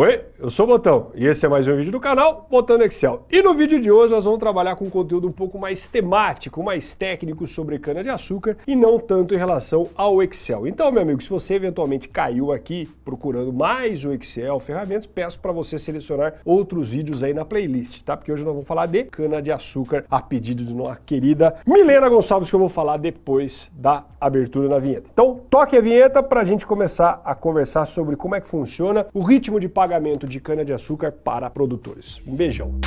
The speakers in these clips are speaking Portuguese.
Oi, eu sou o Botão e esse é mais um vídeo do canal Botando Excel. E no vídeo de hoje nós vamos trabalhar com um conteúdo um pouco mais temático, mais técnico sobre cana-de-açúcar e não tanto em relação ao Excel. Então, meu amigo, se você eventualmente caiu aqui procurando mais o Excel, ferramentas, peço para você selecionar outros vídeos aí na playlist, tá? Porque hoje nós vamos falar de cana-de-açúcar a pedido de nossa querida Milena Gonçalves, que eu vou falar depois da abertura na vinheta. Então, toque a vinheta para a gente começar a conversar sobre como é que funciona o ritmo de pagamento pagamento de cana-de-açúcar para produtores. Um beijão.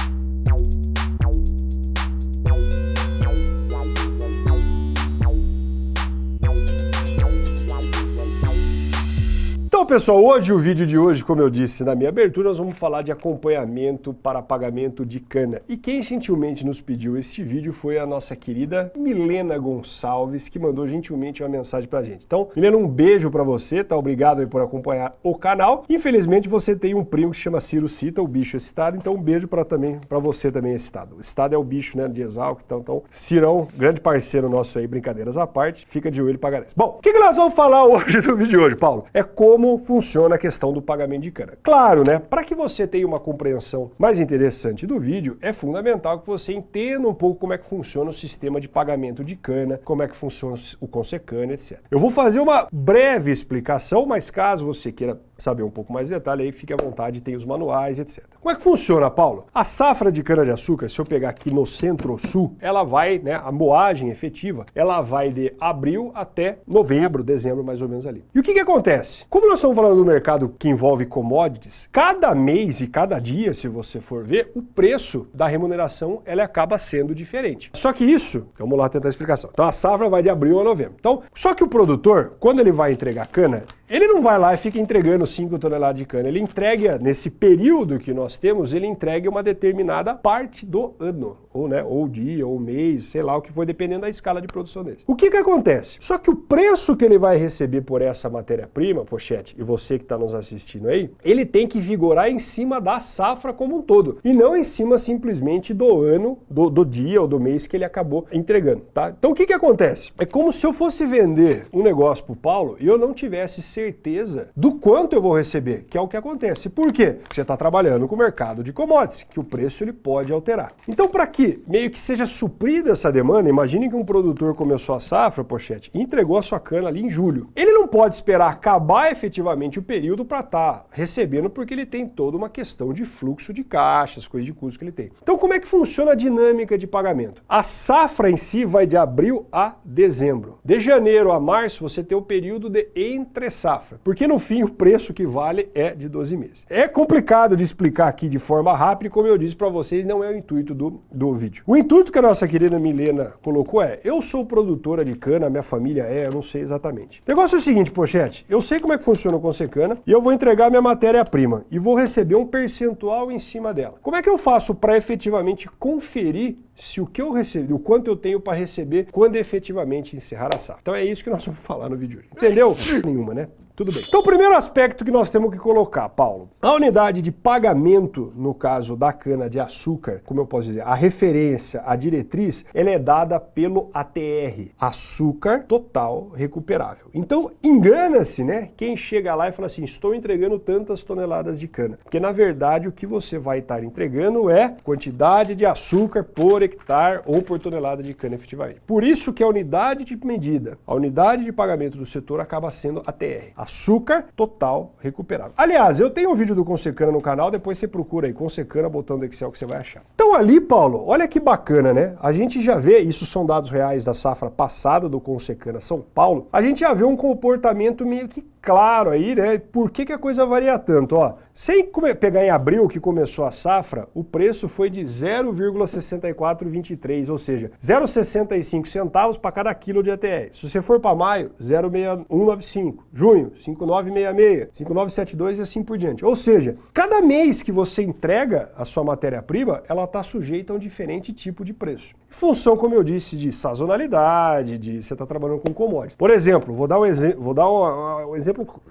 Pessoal, hoje o vídeo de hoje, como eu disse na minha abertura, nós vamos falar de acompanhamento para pagamento de cana. E quem gentilmente nos pediu este vídeo foi a nossa querida Milena Gonçalves, que mandou gentilmente uma mensagem pra gente. Então, Milena, um beijo para você, tá? Obrigado por acompanhar o canal. Infelizmente, você tem um primo que chama Ciro Cita, o bicho excitado, então um beijo para também para você também excitado. O estado é o bicho, né, de Exalc, então, então Cirão, grande parceiro nosso aí, brincadeiras à parte, fica de joelho para galera. Bom, o que, que nós vamos falar hoje no vídeo de hoje, Paulo? É como funciona a questão do pagamento de cana. Claro, né? Para que você tenha uma compreensão mais interessante do vídeo, é fundamental que você entenda um pouco como é que funciona o sistema de pagamento de cana, como é que funciona o Consecana, etc. Eu vou fazer uma breve explicação, mas caso você queira saber um pouco mais de detalhe, aí fique à vontade, tem os manuais, etc. Como é que funciona, Paulo? A safra de cana-de-açúcar, se eu pegar aqui no centro-sul, ela vai, né, a moagem efetiva, ela vai de abril até novembro, dezembro, mais ou menos ali. E o que que acontece? Como nós estamos falando do mercado que envolve commodities, cada mês e cada dia, se você for ver, o preço da remuneração, ela acaba sendo diferente. Só que isso, vamos lá tentar a explicação. Então a safra vai de abril a novembro. Então, só que o produtor, quando ele vai entregar cana, ele não vai lá e fica entregando 5 toneladas de cana. Ele entrega, nesse período que nós temos, ele entrega uma determinada parte do ano. Ou, né, ou dia, ou mês, sei lá o que for, dependendo da escala de produção dele. O que que acontece? Só que o preço que ele vai receber por essa matéria-prima, pochete, e você que está nos assistindo aí, ele tem que vigorar em cima da safra como um todo. E não em cima simplesmente do ano, do, do dia ou do mês que ele acabou entregando, tá? Então o que que acontece? É como se eu fosse vender um negócio pro Paulo e eu não tivesse certeza do quanto eu vou receber, que é o que acontece. Por quê? Porque você está trabalhando com o mercado de commodities, que o preço ele pode alterar. Então, para que meio que seja suprida essa demanda, imagine que um produtor começou a safra, pochete, e entregou a sua cana ali em julho. Ele não pode esperar acabar efetivamente o período para estar tá recebendo, porque ele tem toda uma questão de fluxo de caixas, coisas de custo que ele tem. Então, como é que funciona a dinâmica de pagamento? A safra em si vai de abril a dezembro. De janeiro a março, você tem o período de entre safra, porque no fim o preço que vale é de 12 meses. É complicado de explicar aqui de forma rápida como eu disse para vocês, não é o intuito do, do vídeo. O intuito que a nossa querida Milena colocou é, eu sou produtora de cana, minha família é, eu não sei exatamente. O negócio é o seguinte, pochete, eu sei como é que funciona o Consecana e eu vou entregar minha matéria-prima e vou receber um percentual em cima dela. Como é que eu faço para efetivamente conferir se o que eu recebi, o quanto eu tenho para receber quando efetivamente encerrar a safra? Então é isso que nós vamos falar no vídeo. Entendeu? Nenhuma, né? Tudo bem. Então, o primeiro aspecto que nós temos que colocar, Paulo, a unidade de pagamento, no caso da cana-de-açúcar, como eu posso dizer, a referência, a diretriz, ela é dada pelo ATR, açúcar total recuperável. Então, engana-se, né, quem chega lá e fala assim, estou entregando tantas toneladas de cana. Porque, na verdade, o que você vai estar entregando é quantidade de açúcar por hectare ou por tonelada de cana efetivamente. Por isso que a unidade de medida, a unidade de pagamento do setor acaba sendo ATR, açúcar total recuperável. Aliás, eu tenho um vídeo do Consecana no canal, depois você procura aí, Consecana, botando Excel que você vai achar. Então ali, Paulo, olha que bacana, né? A gente já vê, isso são dados reais da safra passada do Consecana São Paulo, a gente já vê um comportamento meio que claro aí, né? Por que, que a coisa varia tanto? Ó, sem pegar em abril que começou a safra, o preço foi de 0,6423, ou seja, 0,65 centavos para cada quilo de ATR. Se você for para maio, 0,6195. Junho, 5,966, 5,972 e assim por diante. Ou seja, cada mês que você entrega a sua matéria-prima, ela está sujeita a um diferente tipo de preço. Função, como eu disse, de sazonalidade, de você está trabalhando com commodities. Por exemplo, vou dar um, vou dar um, um exemplo exemplo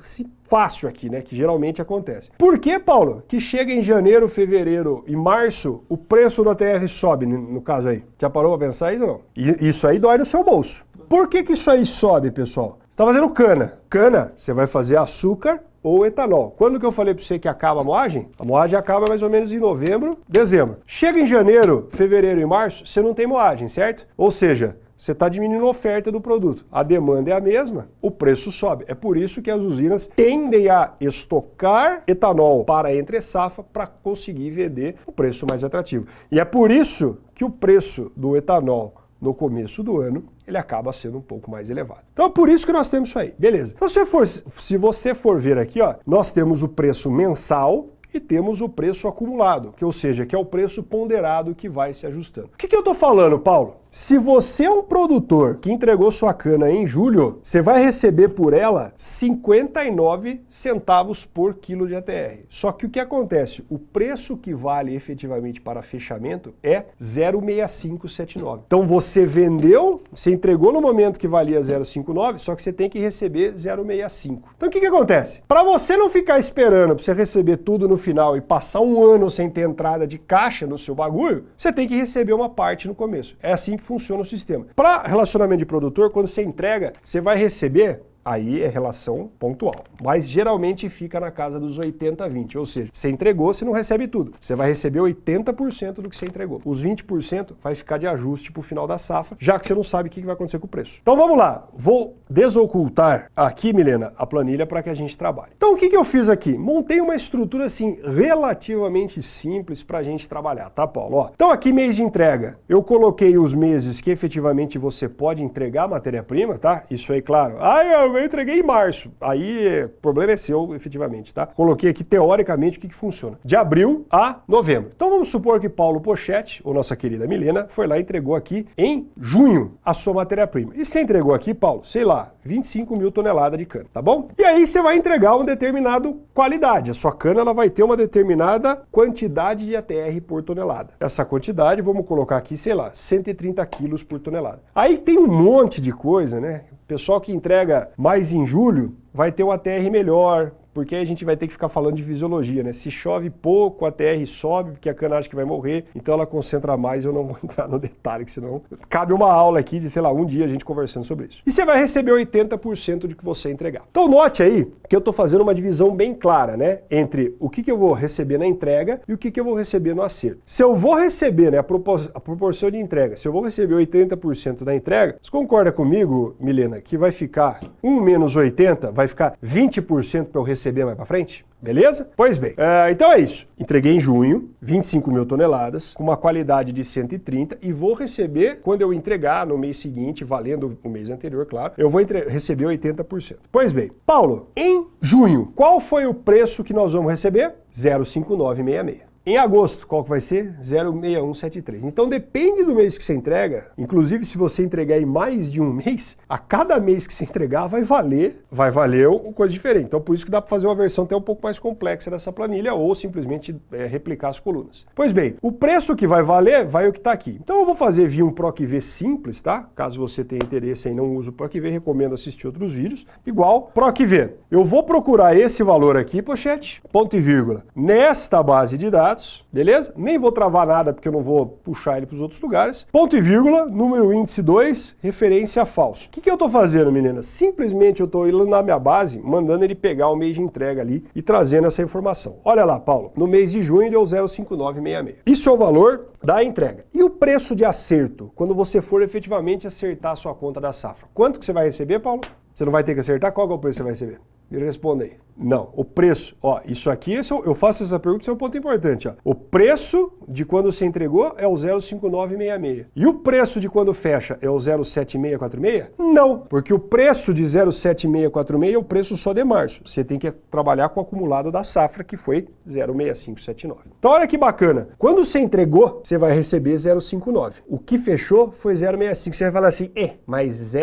fácil aqui, né, que geralmente acontece. Por que, Paulo, que chega em janeiro, fevereiro e março, o preço do ATR sobe, no caso aí? Já parou para pensar isso ou não? E isso aí dói no seu bolso. Por que que isso aí sobe, pessoal? Você está fazendo cana. Cana, você vai fazer açúcar ou etanol. Quando que eu falei para você que acaba a moagem? A moagem acaba mais ou menos em novembro, dezembro. Chega em janeiro, fevereiro e março, você não tem moagem, certo? Ou seja, você está diminuindo a oferta do produto. A demanda é a mesma, o preço sobe. É por isso que as usinas tendem a estocar etanol para entre safra para conseguir vender o preço mais atrativo. E é por isso que o preço do etanol no começo do ano, ele acaba sendo um pouco mais elevado. Então é por isso que nós temos isso aí, beleza. Então se, for, se você for ver aqui, ó, nós temos o preço mensal, e temos o preço acumulado, que ou seja, que é o preço ponderado que vai se ajustando. O que, que eu estou falando, Paulo? Se você é um produtor que entregou sua cana em julho, você vai receber por ela 59 centavos por quilo de ATR. Só que o que acontece? O preço que vale efetivamente para fechamento é 0,6579. Então você vendeu, você entregou no momento que valia 0,59, só que você tem que receber 0,65. Então o que, que acontece? Para você não ficar esperando para você receber tudo no final e passar um ano sem ter entrada de caixa no seu bagulho, você tem que receber uma parte no começo. É assim que funciona o sistema. Para relacionamento de produtor, quando você entrega, você vai receber aí é relação pontual. Mas geralmente fica na casa dos 80 a 20, ou seja, você entregou, você não recebe tudo. Você vai receber 80% do que você entregou. Os 20% vai ficar de ajuste para o final da safra, já que você não sabe o que vai acontecer com o preço. Então vamos lá, vou desocultar aqui, Milena, a planilha para que a gente trabalhe. Então o que, que eu fiz aqui? Montei uma estrutura assim relativamente simples para a gente trabalhar, tá Paulo? Ó, então aqui mês de entrega, eu coloquei os meses que efetivamente você pode entregar matéria-prima, tá? Isso aí, claro. Ah, eu eu entreguei em março. Aí, o problema é seu, efetivamente, tá? Coloquei aqui, teoricamente, o que, que funciona. De abril a novembro. Então, vamos supor que Paulo Pochete, ou nossa querida Milena, foi lá e entregou aqui em junho a sua matéria-prima. E você entregou aqui, Paulo, sei lá, 25 mil toneladas de cana, tá bom? E aí você vai entregar uma determinada qualidade. A sua cana ela vai ter uma determinada quantidade de ATR por tonelada. Essa quantidade, vamos colocar aqui, sei lá, 130 quilos por tonelada. Aí tem um monte de coisa, né? Pessoal que entrega mais em julho vai ter um ATR melhor, porque a gente vai ter que ficar falando de fisiologia, né? Se chove pouco, a TR sobe, porque a cana acha que vai morrer, então ela concentra mais, eu não vou entrar no detalhe, que senão cabe uma aula aqui de, sei lá, um dia a gente conversando sobre isso. E você vai receber 80% do que você entregar. Então note aí que eu estou fazendo uma divisão bem clara, né? Entre o que, que eu vou receber na entrega e o que, que eu vou receber no acerto. Se eu vou receber, né, a, propor a proporção de entrega, se eu vou receber 80% da entrega, você concorda comigo, Milena, que vai ficar 1 menos 80, vai ficar 20% para eu receber receber mais para frente? Beleza? Pois bem, uh, então é isso. Entreguei em junho, 25 mil toneladas, com uma qualidade de 130 e vou receber, quando eu entregar no mês seguinte, valendo o mês anterior, claro, eu vou receber 80%. Pois bem, Paulo, em junho, qual foi o preço que nós vamos receber? 05966. Em agosto, qual que vai ser? 06173. Então depende do mês que você entrega, inclusive se você entregar em mais de um mês, a cada mês que você entregar vai valer, vai valer uma coisa diferente. Então por isso que dá para fazer uma versão até um pouco mais complexa dessa planilha ou simplesmente é, replicar as colunas. Pois bem, o preço que vai valer vai o que está aqui. Então eu vou fazer via um PROCV simples, tá? Caso você tenha interesse em não uso o PROCV, recomendo assistir outros vídeos. Igual PROCV. Eu vou procurar esse valor aqui, pochete, ponto e vírgula, nesta base de dados dados, beleza? Nem vou travar nada porque eu não vou puxar ele para os outros lugares. Ponto e vírgula, número índice 2, referência falso. O que, que eu estou fazendo, meninas? Simplesmente eu estou indo na minha base, mandando ele pegar o mês de entrega ali e trazendo essa informação. Olha lá, Paulo, no mês de junho deu 0,5966. Isso é o valor da entrega. E o preço de acerto, quando você for efetivamente acertar a sua conta da safra? Quanto que você vai receber, Paulo? Você não vai ter que acertar? Qual é o preço que você vai receber? Me responda aí. Não, o preço, ó, isso aqui, é eu faço essa pergunta, isso é um ponto importante, ó. O preço de quando você entregou é o 05966. E o preço de quando fecha é o 07646? Não, porque o preço de 07646 é o preço só de março. Você tem que trabalhar com o acumulado da safra, que foi 06579. Então olha que bacana. Quando você entregou, você vai receber 059. O que fechou foi 065. Você vai falar assim, é, mas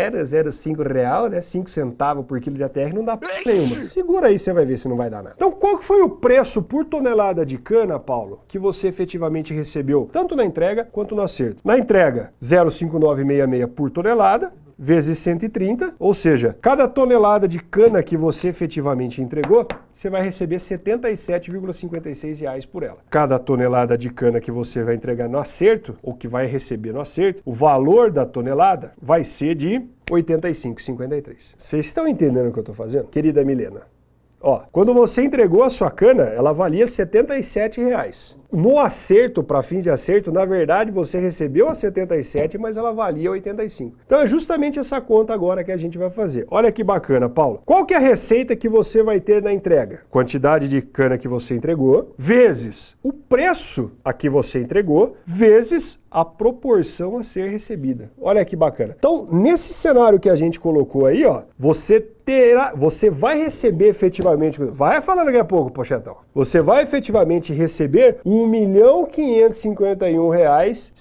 005 real, né, 5 centavos por quilo de ATR não dá p nenhuma. Segura aí, você vai ver se não vai dar nada. Então qual foi o preço por tonelada de cana, Paulo, que você efetivamente recebeu, tanto na entrega quanto no acerto? Na entrega, 0,5966 por tonelada, vezes 130, ou seja, cada tonelada de cana que você efetivamente entregou, você vai receber 77,56 reais por ela. Cada tonelada de cana que você vai entregar no acerto, ou que vai receber no acerto, o valor da tonelada vai ser de 85,53. Vocês estão entendendo o que eu estou fazendo? Querida Milena, Ó, quando você entregou a sua cana, ela valia 77 reais. No acerto, para fins de acerto, na verdade você recebeu a 77, mas ela valia 85. Então é justamente essa conta agora que a gente vai fazer. Olha que bacana, Paulo. Qual que é a receita que você vai ter na entrega? Quantidade de cana que você entregou, vezes o preço a que você entregou, vezes a proporção a ser recebida. Olha que bacana. Então, nesse cenário que a gente colocou aí, ó, você terá, você vai receber efetivamente, vai falar daqui a pouco, Pochetão, você vai efetivamente receber 1 milhão 551 reais,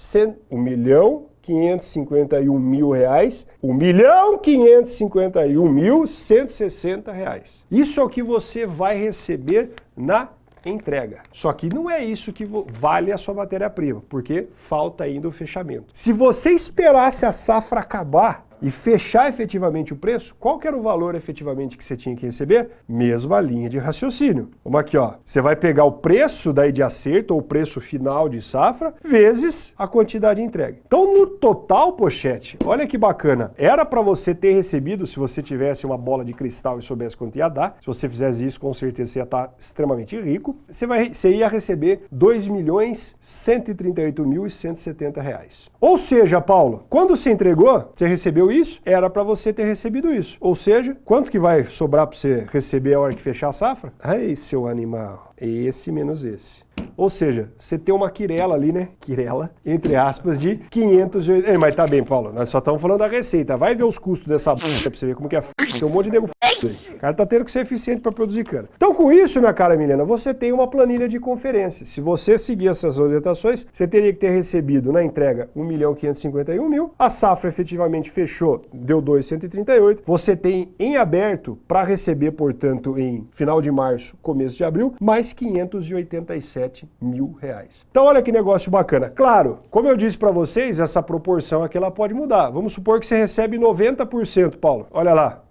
1 milhão 551 mil reais, 1 milhão 551 mil 160 reais. Isso é o que você vai receber na entrega. Só que não é isso que vale a sua matéria-prima, porque falta ainda o fechamento. Se você esperasse a safra acabar e fechar efetivamente o preço, qual que era o valor efetivamente que você tinha que receber? Mesma linha de raciocínio. Vamos aqui, ó. Você vai pegar o preço daí de acerto, ou o preço final de safra, vezes a quantidade entregue. Então, no total, pochete, olha que bacana. Era para você ter recebido, se você tivesse uma bola de cristal e soubesse quanto ia dar, se você fizesse isso, com certeza você ia estar extremamente rico, você, vai, você ia receber 2 milhões 138 mil e 170 reais. Ou seja, Paulo, quando você entregou, você recebeu recebeu isso, era para você ter recebido isso. Ou seja, quanto que vai sobrar para você receber a hora que fechar a safra? Ai, seu animal, esse menos esse. Ou seja, você tem uma quirela ali, né? Quirela, entre aspas, de 580... Ei, mas tá bem, Paulo, nós só estamos falando da receita. Vai ver os custos dessa b... pra você ver como que é f... Tem um monte de nego f... O cara tá tendo que ser eficiente para produzir cana. Então, com isso, minha cara Milena, você tem uma planilha de conferência. Se você seguir essas orientações, você teria que ter recebido na entrega 1 milhão 551 mil. A safra efetivamente fechou, deu 2,138. Você tem em aberto para receber, portanto, em final de março, começo de abril, mais 587 mil reais. Então olha que negócio bacana. Claro, como eu disse para vocês, essa proporção aqui ela pode mudar. Vamos supor que você recebe 90%, Paulo. Olha lá,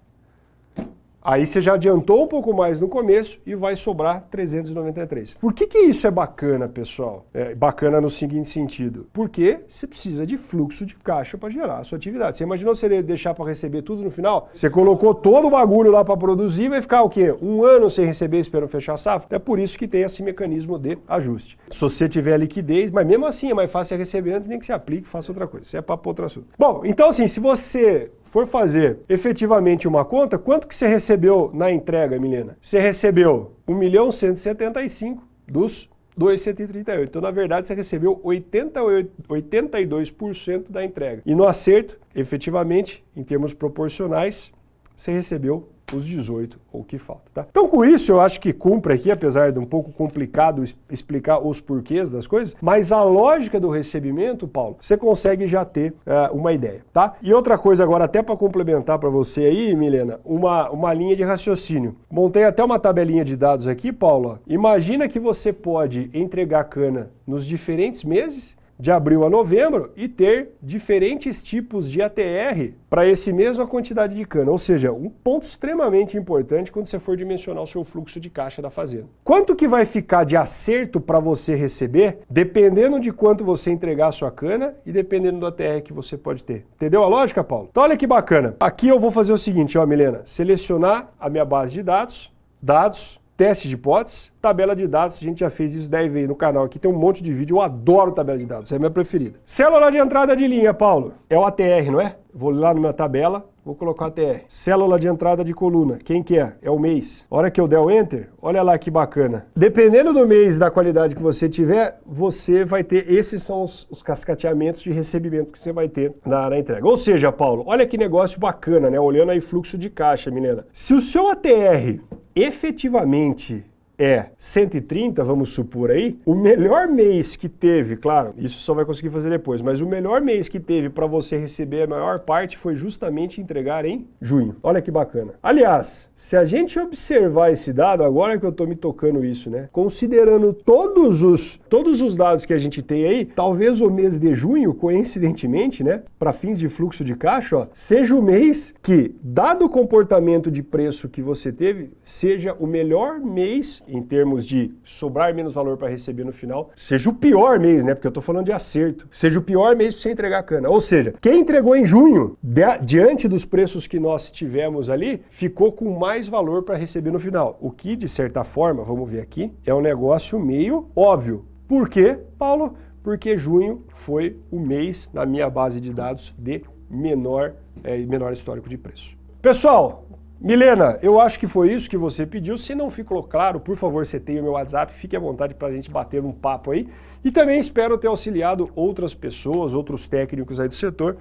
Aí você já adiantou um pouco mais no começo e vai sobrar 393. Por que, que isso é bacana, pessoal? É bacana no seguinte sentido. Porque você precisa de fluxo de caixa para gerar a sua atividade. Você imaginou você deixar para receber tudo no final? Você colocou todo o bagulho lá para produzir e vai ficar o quê? Um ano sem receber esperando fechar a safra? É por isso que tem esse mecanismo de ajuste. Se você tiver liquidez, mas mesmo assim é mais fácil receber antes, nem que você aplique faça outra coisa. Isso é para outro assunto. Bom, então assim, se você for fazer efetivamente uma conta, quanto que você recebeu na entrega, Milena? Você recebeu 1 milhão 175 dos 2,138. Então, na verdade, você recebeu 88, 82% da entrega. E no acerto, efetivamente, em termos proporcionais, você recebeu os 18 ou que falta. Tá? Então com isso eu acho que cumpre aqui, apesar de um pouco complicado explicar os porquês das coisas, mas a lógica do recebimento, Paulo, você consegue já ter uh, uma ideia. tá? E outra coisa agora, até para complementar para você aí, Milena, uma, uma linha de raciocínio. Montei até uma tabelinha de dados aqui, Paulo. Imagina que você pode entregar cana nos diferentes meses de abril a novembro e ter diferentes tipos de ATR para esse mesma quantidade de cana. Ou seja, um ponto extremamente importante quando você for dimensionar o seu fluxo de caixa da fazenda. Quanto que vai ficar de acerto para você receber, dependendo de quanto você entregar a sua cana e dependendo do ATR que você pode ter. Entendeu a lógica, Paulo? Então olha que bacana. Aqui eu vou fazer o seguinte, ó, Milena, selecionar a minha base de dados, dados, teste de hipóteses, tabela de dados, a gente já fez isso 10 vezes no canal aqui, tem um monte de vídeo, eu adoro tabela de dados, é a minha preferida. Célula de entrada de linha, Paulo, é o ATR, não é? Vou lá na minha tabela, vou colocar ATR. Célula de entrada de coluna, quem que é? É o mês. A hora que eu der o Enter, olha lá que bacana. Dependendo do mês da qualidade que você tiver, você vai ter, esses são os, os cascateamentos de recebimento que você vai ter na, na, entrega. Ou seja, Paulo, olha que negócio bacana, né? Olhando aí fluxo de caixa, menina. Se o seu ATR efetivamente é 130, vamos supor aí, o melhor mês que teve, claro, isso só vai conseguir fazer depois, mas o melhor mês que teve para você receber a maior parte foi justamente entregar em junho. Olha que bacana. Aliás, se a gente observar esse dado, agora que eu estou me tocando isso, né? Considerando todos os, todos os dados que a gente tem aí, talvez o mês de junho, coincidentemente, né, para fins de fluxo de caixa, ó, seja o mês que, dado o comportamento de preço que você teve, seja o melhor mês em termos de sobrar menos valor para receber no final, seja o pior mês, né? Porque eu tô falando de acerto. Seja o pior mês para você entregar cana. Ou seja, quem entregou em junho, diante dos preços que nós tivemos ali, ficou com mais valor para receber no final. O que, de certa forma, vamos ver aqui, é um negócio meio óbvio. Por quê, Paulo? Porque junho foi o mês, na minha base de dados, de menor, é, menor histórico de preço. Pessoal, Milena, eu acho que foi isso que você pediu. Se não ficou claro, por favor, você tem o meu WhatsApp, fique à vontade para a gente bater um papo aí. E também espero ter auxiliado outras pessoas, outros técnicos aí do setor,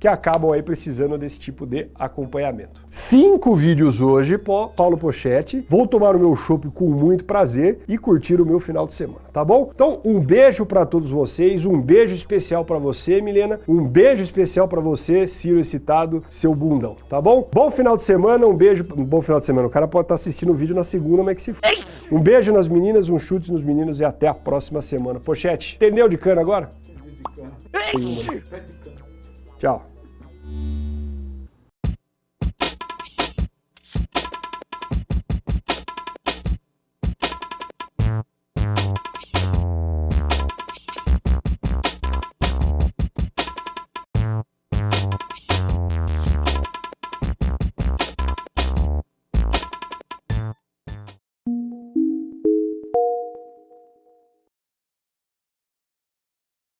que acabam aí precisando desse tipo de acompanhamento. Cinco vídeos hoje, Paulo Pochetti. Vou tomar o meu chopp com muito prazer e curtir o meu final de semana, tá bom? Então, um beijo para todos vocês, um beijo especial para você, Milena, um beijo especial para você, Ciro excitado, seu bundão, tá bom? Bom final de semana, um beijo, bom final de semana. O cara pode estar tá assistindo o vídeo na segunda, mas que se f... Um beijo nas meninas, um chute nos meninos e até a próxima semana. Pochete, entendeu de cana agora? de cana. Tchau. Thank you.